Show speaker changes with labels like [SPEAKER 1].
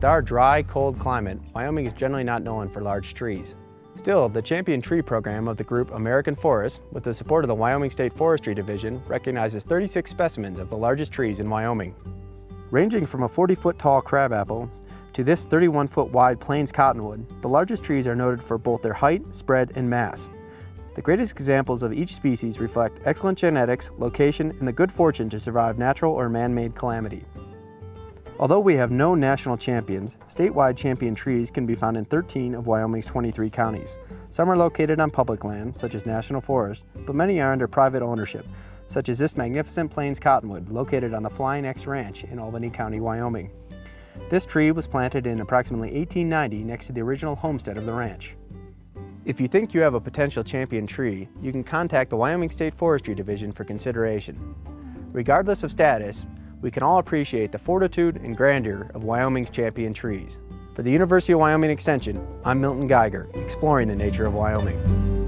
[SPEAKER 1] With our dry, cold climate, Wyoming is generally not known for large trees. Still, the champion tree program of the group American Forest, with the support of the Wyoming State Forestry Division, recognizes 36 specimens of the largest trees in Wyoming. Ranging from a 40-foot tall crabapple to this 31-foot wide plains cottonwood, the largest trees are noted for both their height, spread, and mass. The greatest examples of each species reflect excellent genetics, location, and the good fortune to survive natural or man-made calamity. Although we have no national champions, statewide champion trees can be found in 13 of Wyoming's 23 counties. Some are located on public land, such as national forest, but many are under private ownership, such as this magnificent plains cottonwood located on the Flying X Ranch in Albany County, Wyoming. This tree was planted in approximately 1890 next to the original homestead of the ranch. If you think you have a potential champion tree, you can contact the Wyoming State Forestry Division for consideration. Regardless of status, we can all appreciate the fortitude and grandeur of Wyoming's champion trees. For the University of Wyoming Extension, I'm Milton Geiger, exploring the nature of Wyoming.